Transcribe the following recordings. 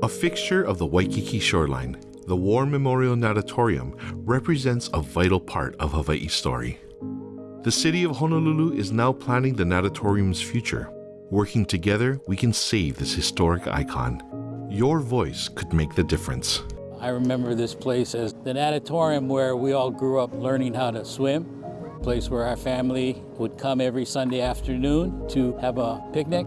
A fixture of the Waikiki shoreline, the War Memorial Natatorium represents a vital part of Hawaii's story. The city of Honolulu is now planning the natatorium's future. Working together, we can save this historic icon. Your voice could make the difference. I remember this place as the natatorium where we all grew up learning how to swim, a place where our family would come every Sunday afternoon to have a picnic.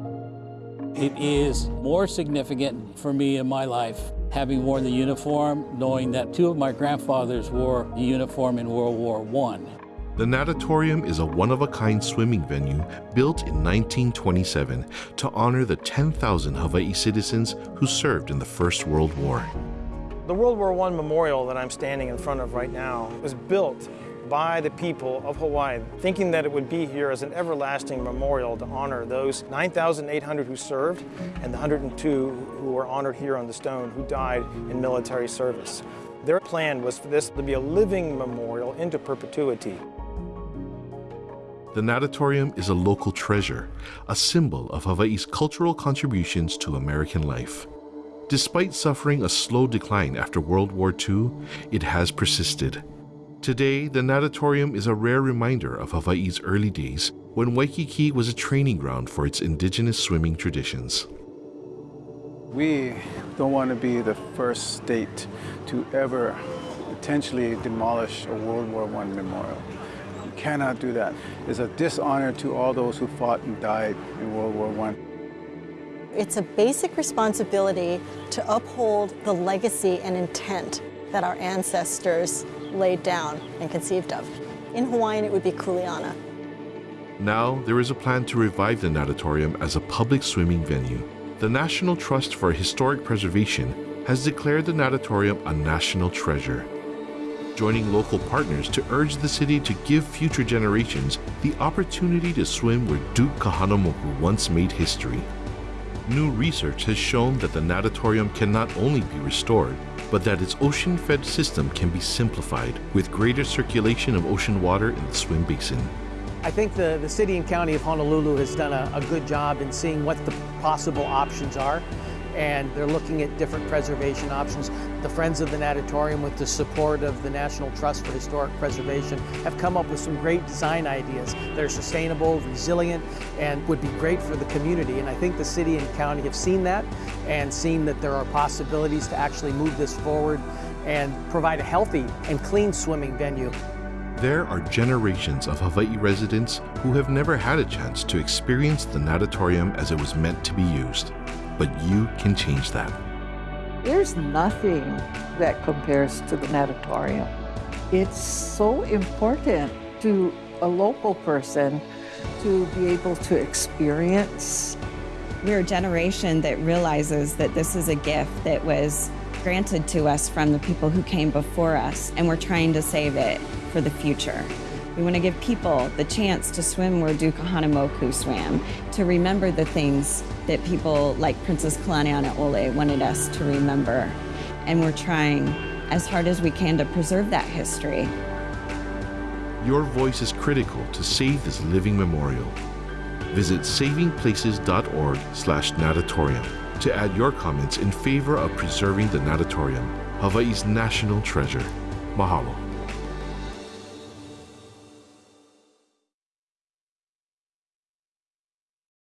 It is more significant for me in my life having worn the uniform, knowing that two of my grandfathers wore the uniform in World War I. The natatorium is a one-of-a-kind swimming venue built in 1927 to honor the 10,000 Hawaii citizens who served in the First World War. The World War I memorial that I'm standing in front of right now was built by the people of Hawaii, thinking that it would be here as an everlasting memorial to honor those 9,800 who served and the 102 who were honored here on the stone who died in military service. Their plan was for this to be a living memorial into perpetuity. The natatorium is a local treasure, a symbol of Hawaii's cultural contributions to American life. Despite suffering a slow decline after World War II, it has persisted. Today, the natatorium is a rare reminder of Hawaii's early days when Waikiki was a training ground for its indigenous swimming traditions. We don't want to be the first state to ever potentially demolish a World War I memorial. We cannot do that. It's a dishonor to all those who fought and died in World War I. It's a basic responsibility to uphold the legacy and intent that our ancestors laid down and conceived of. In Hawaiian, it would be kuleana. Now, there is a plan to revive the natatorium as a public swimming venue. The National Trust for Historic Preservation has declared the natatorium a national treasure, joining local partners to urge the city to give future generations the opportunity to swim where Duke Kahanamoku once made history. New research has shown that the natatorium can not only be restored, but that its ocean-fed system can be simplified with greater circulation of ocean water in the swim basin. I think the, the city and county of Honolulu has done a, a good job in seeing what the possible options are and they're looking at different preservation options. The Friends of the Natatorium, with the support of the National Trust for Historic Preservation, have come up with some great design ideas that are sustainable, resilient, and would be great for the community. And I think the city and county have seen that and seen that there are possibilities to actually move this forward and provide a healthy and clean swimming venue. There are generations of Hawaii residents who have never had a chance to experience the natatorium as it was meant to be used but you can change that. There's nothing that compares to the natatorium. It's so important to a local person to be able to experience. We're a generation that realizes that this is a gift that was granted to us from the people who came before us, and we're trying to save it for the future. We want to give people the chance to swim where Duke Kahanamoku swam, to remember the things that people like Princess Kalaniana Kalanianaole wanted us to remember. And we're trying as hard as we can to preserve that history. Your voice is critical to save this living memorial. Visit savingplaces.org slash natatorium to add your comments in favor of preserving the natatorium, Hawaii's national treasure. Mahalo.